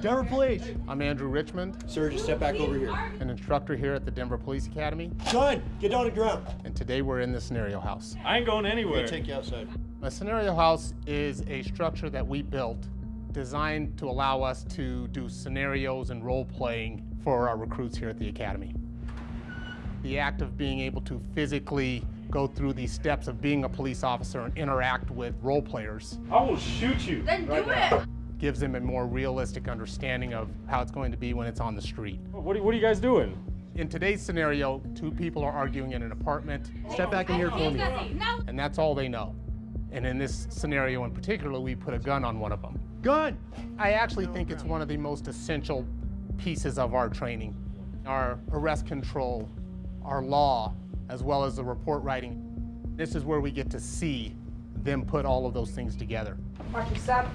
Denver Police. I'm Andrew Richmond, Sir, just step back over here. an instructor here at the Denver Police Academy, Gun, get down to the ground. and today we're in the scenario house. I ain't going We're anywhere. gonna take you outside. A scenario house is a structure that we built designed to allow us to do scenarios and role playing for our recruits here at the Academy. The act of being able to physically go through these steps of being a police officer and interact with role players I will shoot you. Then right do now. it. Gives them a more realistic understanding of how it's going to be when it's on the street. What are, what are you guys doing? In today's scenario, two people are arguing in an apartment. Step back in here for me. And that's all they know. And in this scenario in particular, we put a gun on one of them. Gun. I actually think it's one of the most essential pieces of our training. Our arrest control, our law, as well as the report writing. This is where we get to see them put all of those things together. Watch your step.